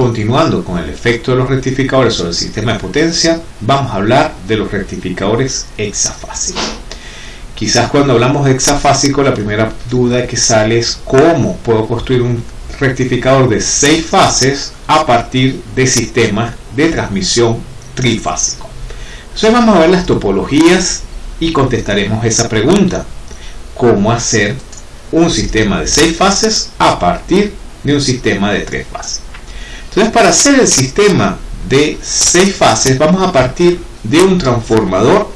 continuando con el efecto de los rectificadores sobre el sistema de potencia, vamos a hablar de los rectificadores hexafásicos. Quizás cuando hablamos de hexafásico, la primera duda que sale es cómo puedo construir un rectificador de 6 fases a partir de sistemas de transmisión trifásico. Entonces vamos a ver las topologías y contestaremos esa pregunta. ¿Cómo hacer un sistema de 6 fases a partir de un sistema de 3 fases? Entonces para hacer el sistema de 6 fases vamos a partir de un transformador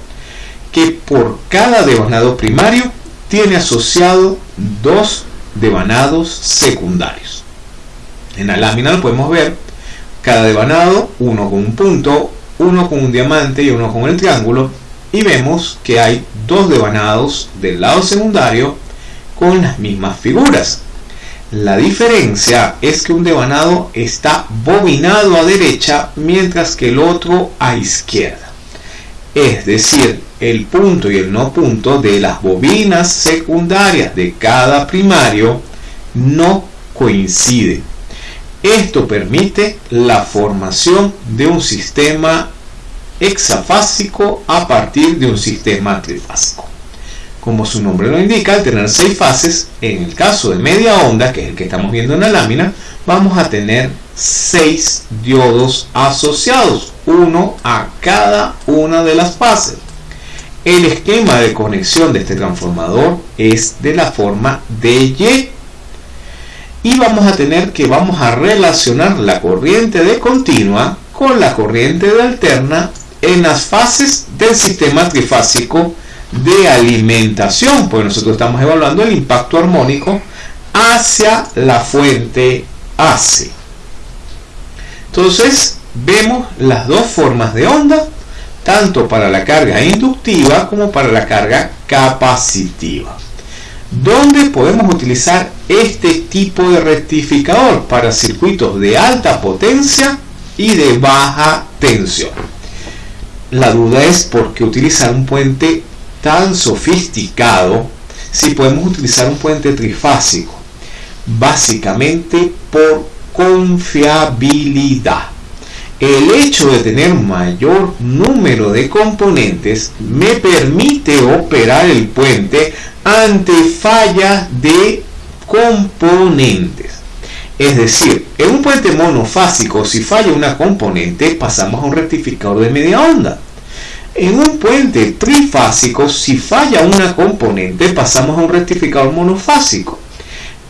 que por cada devanado primario tiene asociado dos devanados secundarios. En la lámina lo podemos ver, cada devanado, uno con un punto, uno con un diamante y uno con el triángulo, y vemos que hay dos devanados del lado secundario con las mismas figuras. La diferencia es que un devanado está bobinado a derecha mientras que el otro a izquierda. Es decir, el punto y el no punto de las bobinas secundarias de cada primario no coinciden. Esto permite la formación de un sistema hexafásico a partir de un sistema trifásico. Como su nombre lo indica, al tener seis fases, en el caso de media onda, que es el que estamos viendo en la lámina, vamos a tener seis diodos asociados, uno a cada una de las fases. El esquema de conexión de este transformador es de la forma Y y vamos a tener que vamos a relacionar la corriente de continua con la corriente de alterna en las fases del sistema trifásico de alimentación, porque nosotros estamos evaluando el impacto armónico hacia la fuente AC. Entonces, vemos las dos formas de onda tanto para la carga inductiva como para la carga capacitiva. ¿Dónde podemos utilizar este tipo de rectificador para circuitos de alta potencia y de baja tensión? La duda es por qué utilizar un puente tan sofisticado si podemos utilizar un puente trifásico. Básicamente por confiabilidad. El hecho de tener mayor número de componentes me permite operar el puente ante fallas de componentes. Es decir, en un puente monofásico, si falla una componente, pasamos a un rectificador de media onda. En un puente trifásico, si falla una componente, pasamos a un rectificador monofásico.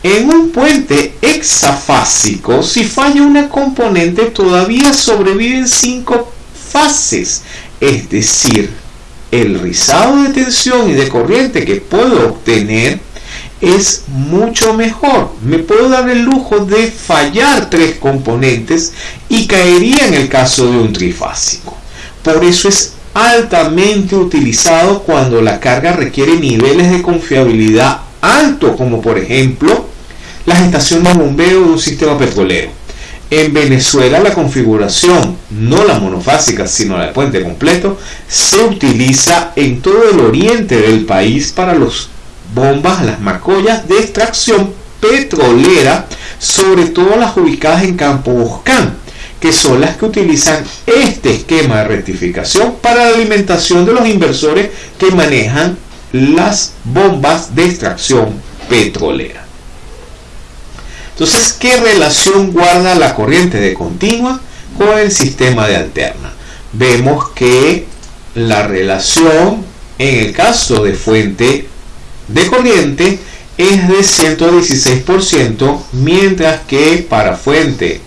En un puente hexafásico, si falla una componente, todavía sobreviven cinco fases. Es decir, el rizado de tensión y de corriente que puedo obtener es mucho mejor. Me puedo dar el lujo de fallar tres componentes y caería en el caso de un trifásico. Por eso es altamente utilizado cuando la carga requiere niveles de confiabilidad alto, como por ejemplo las estaciones de bombeo de un sistema petrolero. En Venezuela la configuración, no la monofásica, sino la de puente completo, se utiliza en todo el oriente del país para las bombas, las macollas de extracción petrolera, sobre todo las ubicadas en Campo Boscán, que son las que utilizan este esquema de rectificación para la alimentación de los inversores que manejan las bombas de extracción petrolera. Entonces, ¿qué relación guarda la corriente de continua con el sistema de alterna? Vemos que la relación en el caso de fuente de corriente es de 116%, mientras que para fuente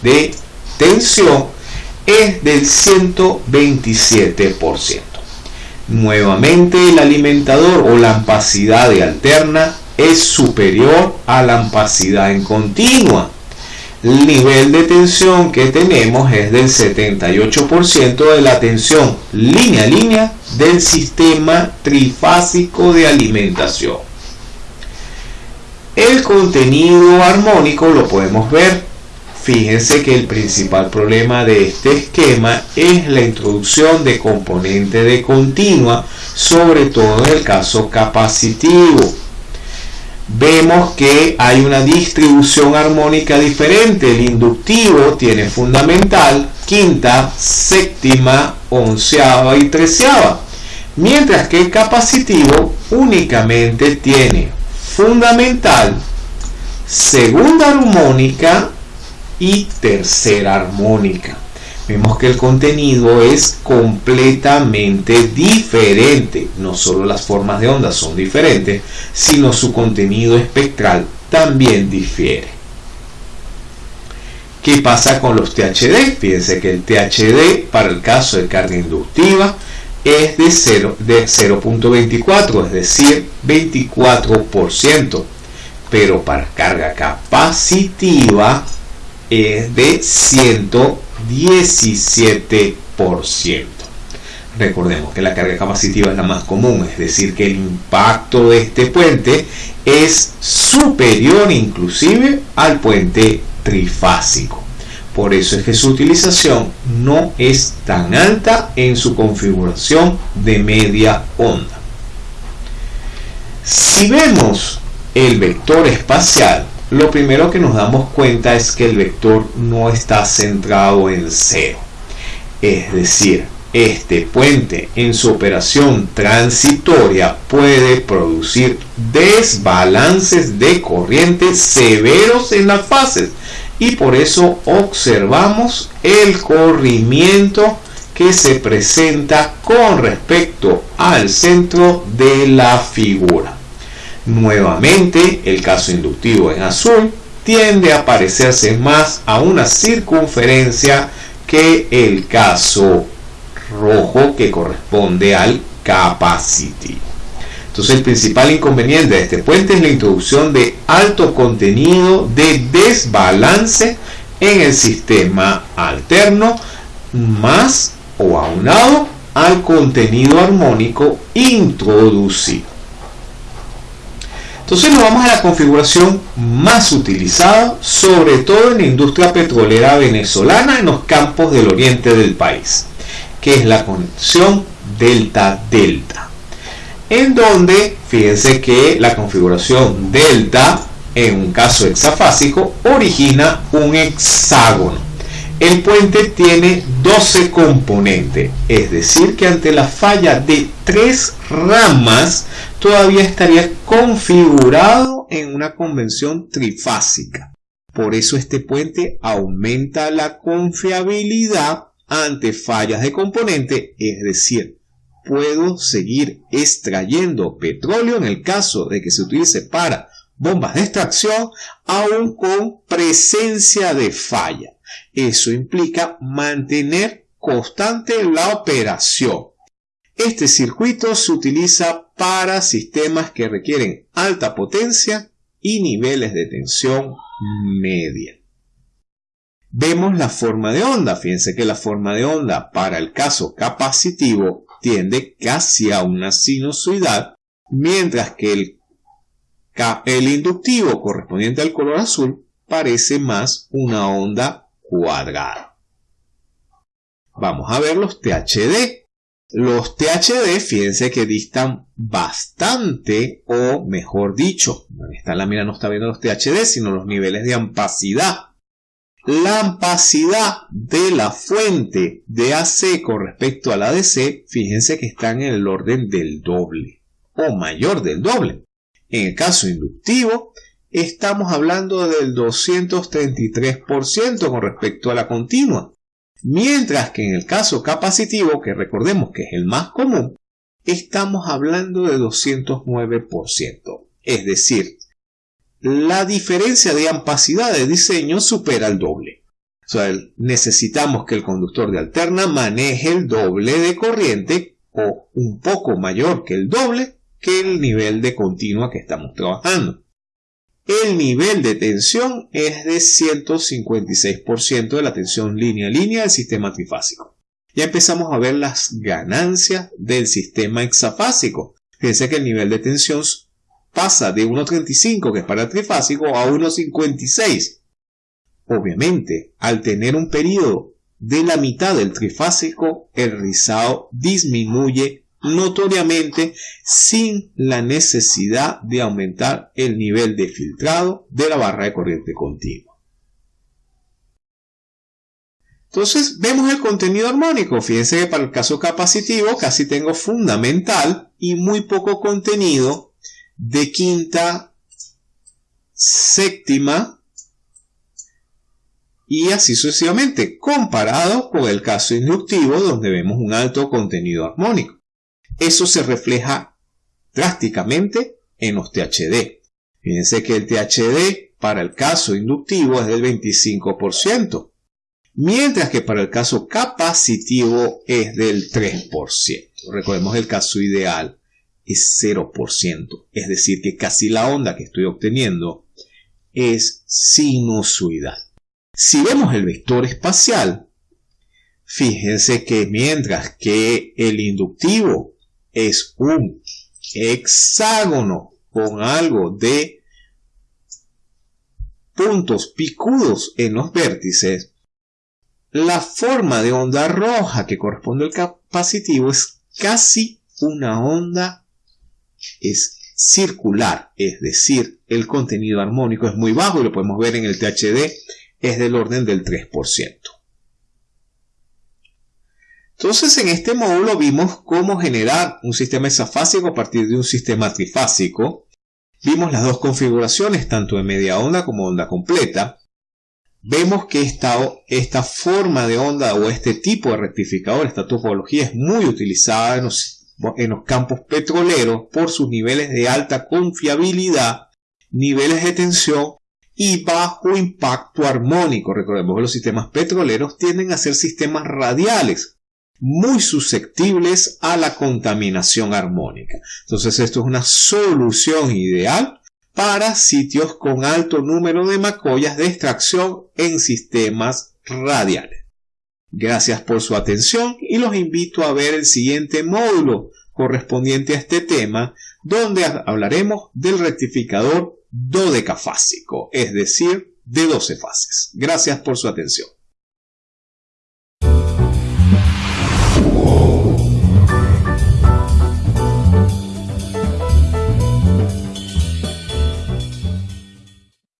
de tensión es del 127%. Nuevamente el alimentador o la ampacidad de alterna es superior a la ampacidad en continua. El nivel de tensión que tenemos es del 78% de la tensión línea a línea del sistema trifásico de alimentación. El contenido armónico lo podemos ver. Fíjense que el principal problema de este esquema es la introducción de componente de continua, sobre todo en el caso capacitivo vemos que hay una distribución armónica diferente. El inductivo tiene fundamental, quinta, séptima, onceava y treceava. Mientras que el capacitivo únicamente tiene fundamental, segunda armónica y tercera armónica. Vemos que el contenido es completamente diferente. No solo las formas de onda son diferentes, sino su contenido espectral también difiere. ¿Qué pasa con los THD? Fíjense que el THD para el caso de carga inductiva es de 0.24, de es decir, 24%. Pero para carga capacitiva es de 117%. Recordemos que la carga capacitiva es la más común, es decir, que el impacto de este puente es superior inclusive al puente trifásico. Por eso es que su utilización no es tan alta en su configuración de media onda. Si vemos el vector espacial, lo primero que nos damos cuenta es que el vector no está centrado en cero. Es decir, este puente en su operación transitoria puede producir desbalances de corriente severos en las fases y por eso observamos el corrimiento que se presenta con respecto al centro de la figura. Nuevamente, el caso inductivo en azul tiende a parecerse más a una circunferencia que el caso rojo que corresponde al capacitivo. Entonces el principal inconveniente de este puente es la introducción de alto contenido de desbalance en el sistema alterno más o aunado al contenido armónico introducido. Entonces nos vamos a la configuración más utilizada, sobre todo en la industria petrolera venezolana en los campos del oriente del país, que es la conexión delta-delta. En donde, fíjense que la configuración delta, en un caso hexafásico, origina un hexágono. El puente tiene 12 componentes, es decir que ante la falla de tres ramas todavía estaría configurado en una convención trifásica. Por eso este puente aumenta la confiabilidad ante fallas de componente, es decir, puedo seguir extrayendo petróleo en el caso de que se utilice para bombas de extracción, aún con presencia de falla. Eso implica mantener constante la operación. Este circuito se utiliza para sistemas que requieren alta potencia y niveles de tensión media. Vemos la forma de onda. Fíjense que la forma de onda para el caso capacitivo tiende casi a una sinusoidal, mientras que el, el inductivo correspondiente al color azul parece más una onda cuadrada. Vamos a ver los THD. Los THD, fíjense que distan bastante, o mejor dicho, esta lámina no está viendo los THD, sino los niveles de ampacidad. La ampacidad de la fuente de AC con respecto a la DC, fíjense que están en el orden del doble, o mayor del doble. En el caso inductivo, estamos hablando del 233% con respecto a la continua. Mientras que en el caso capacitivo, que recordemos que es el más común, estamos hablando de 209%. Es decir, la diferencia de ampacidad de diseño supera el doble. Necesitamos que el conductor de alterna maneje el doble de corriente o un poco mayor que el doble que el nivel de continua que estamos trabajando. El nivel de tensión es de 156% de la tensión línea-línea del sistema trifásico. Ya empezamos a ver las ganancias del sistema hexafásico. Fíjense que el nivel de tensión pasa de 1.35, que es para el trifásico, a 1.56. Obviamente, al tener un periodo de la mitad del trifásico, el rizado disminuye notoriamente sin la necesidad de aumentar el nivel de filtrado de la barra de corriente continua. Entonces vemos el contenido armónico. Fíjense que para el caso capacitivo casi tengo fundamental y muy poco contenido de quinta, séptima y así sucesivamente, comparado con el caso inductivo donde vemos un alto contenido armónico. Eso se refleja drásticamente en los THD. Fíjense que el THD para el caso inductivo es del 25%, mientras que para el caso capacitivo es del 3%. Recordemos el caso ideal es 0%, es decir, que casi la onda que estoy obteniendo es sinusoidal. Si vemos el vector espacial, fíjense que mientras que el inductivo es un hexágono con algo de puntos picudos en los vértices, la forma de onda roja que corresponde al capacitivo es casi una onda es circular, es decir, el contenido armónico es muy bajo y lo podemos ver en el THD, es del orden del 3%. Entonces en este módulo vimos cómo generar un sistema hexafásico a partir de un sistema trifásico. Vimos las dos configuraciones, tanto de media onda como onda completa vemos que esta, forma de onda o este tipo de rectificador, esta topología es muy utilizada en los campos petroleros por sus niveles de alta confiabilidad, niveles de tensión y bajo impacto armónico. Recordemos que los sistemas petroleros tienden a ser sistemas radiales, muy susceptibles a la contaminación armónica. Entonces esto es una solución ideal para sitios con alto número de macollas de extracción en sistemas radiales. Gracias por su atención y los invito a ver el siguiente módulo correspondiente a este tema, donde hablaremos del rectificador dodecafásico, es decir, de 12 fases. Gracias por su atención.